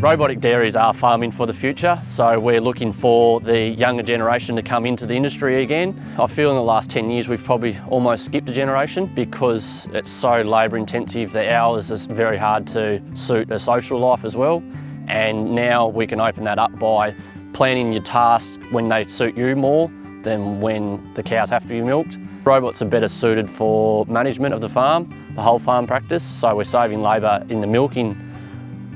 Robotic dairies are farming for the future, so we're looking for the younger generation to come into the industry again. I feel in the last 10 years we've probably almost skipped a generation because it's so labour intensive, the hours is very hard to suit a social life as well. And now we can open that up by planning your tasks when they suit you more than when the cows have to be milked. Robots are better suited for management of the farm, the whole farm practice, so we're saving labour in the milking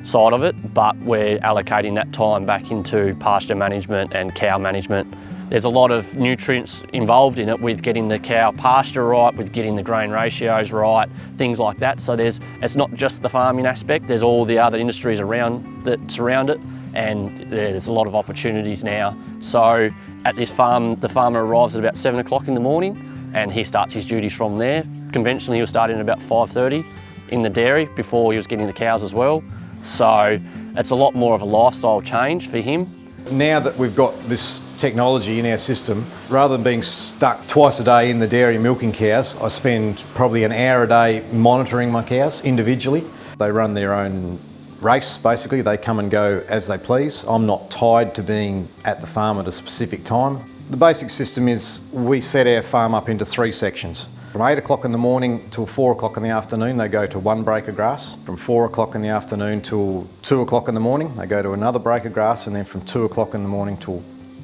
side of it, but we're allocating that time back into pasture management and cow management. There's a lot of nutrients involved in it with getting the cow pasture right, with getting the grain ratios right, things like that. So there's, it's not just the farming aspect, there's all the other industries around that surround it and there's a lot of opportunities now. So at this farm, the farmer arrives at about seven o'clock in the morning and he starts his duties from there. Conventionally, he'll start at about 5.30 in the dairy before he was getting the cows as well. So it's a lot more of a lifestyle change for him. Now that we've got this technology in our system, rather than being stuck twice a day in the dairy milking cows, I spend probably an hour a day monitoring my cows individually. They run their own race basically, they come and go as they please. I'm not tied to being at the farm at a specific time. The basic system is we set our farm up into three sections. From 8 o'clock in the morning till 4 o'clock in the afternoon, they go to one break of grass. From 4 o'clock in the afternoon till 2 o'clock in the morning, they go to another break of grass. And then from 2 o'clock in the morning till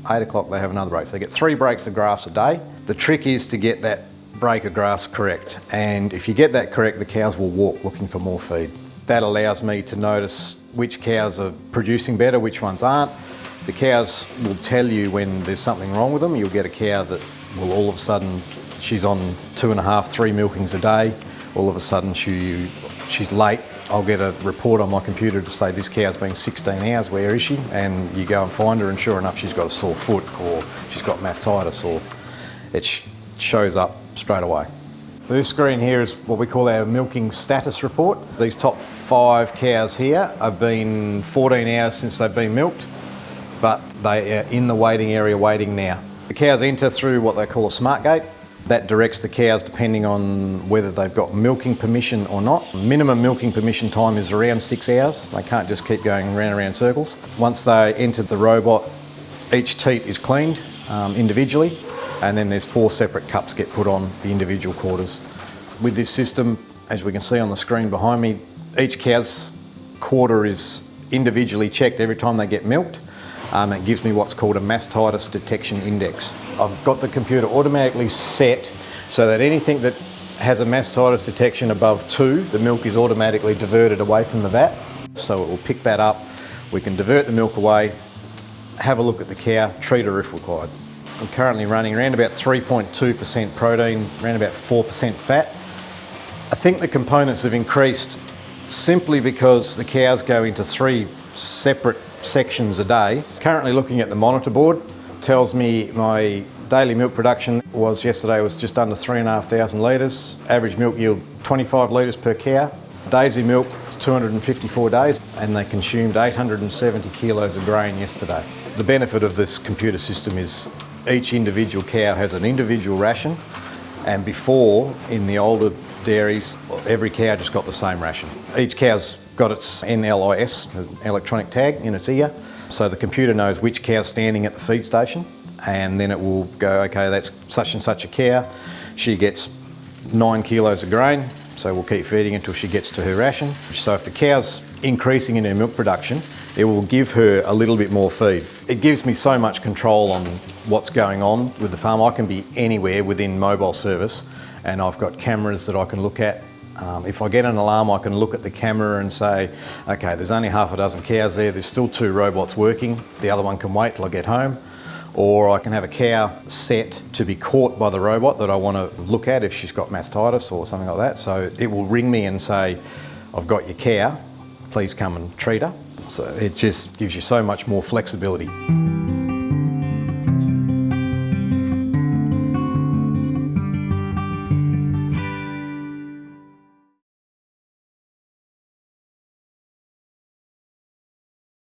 8 o'clock, they have another break. So they get three breaks of grass a day. The trick is to get that break of grass correct. And if you get that correct, the cows will walk looking for more feed. That allows me to notice which cows are producing better, which ones aren't. The cows will tell you when there's something wrong with them. You'll get a cow that will all of a sudden she's on two and a half, three milkings a day. All of a sudden she, she's late. I'll get a report on my computer to say this cow's been 16 hours, where is she? And you go and find her and sure enough she's got a sore foot or she's got mastitis or it sh shows up straight away. This screen here is what we call our milking status report. These top five cows here have been 14 hours since they've been milked, but they are in the waiting area waiting now. The cows enter through what they call a smart gate. That directs the cows depending on whether they've got milking permission or not. Minimum milking permission time is around six hours. They can't just keep going round and round circles. Once they enter the robot, each teat is cleaned um, individually and then there's four separate cups get put on the individual quarters. With this system, as we can see on the screen behind me, each cow's quarter is individually checked every time they get milked um, it gives me what's called a mastitis detection index. I've got the computer automatically set so that anything that has a mastitis detection above two, the milk is automatically diverted away from the vat. So it will pick that up. We can divert the milk away, have a look at the cow, treat her if required. I'm currently running around about 3.2% protein, around about 4% fat. I think the components have increased simply because the cows go into three separate sections a day. Currently looking at the monitor board, tells me my daily milk production was yesterday was just under 3,500 litres. Average milk yield 25 litres per cow. Days in milk was 254 days and they consumed 870 kilos of grain yesterday. The benefit of this computer system is each individual cow has an individual ration and before in the older dairies every cow just got the same ration. Each cow's got its NLIS, electronic tag, in its ear. So the computer knows which cow's standing at the feed station and then it will go, okay, that's such and such a cow. She gets nine kilos of grain, so we'll keep feeding until she gets to her ration. So if the cow's increasing in her milk production, it will give her a little bit more feed. It gives me so much control on what's going on with the farm. I can be anywhere within mobile service and I've got cameras that I can look at um, if I get an alarm, I can look at the camera and say, okay, there's only half a dozen cows there, there's still two robots working, the other one can wait till I get home. Or I can have a cow set to be caught by the robot that I want to look at if she's got mastitis or something like that. So it will ring me and say, I've got your cow, please come and treat her. So it just gives you so much more flexibility.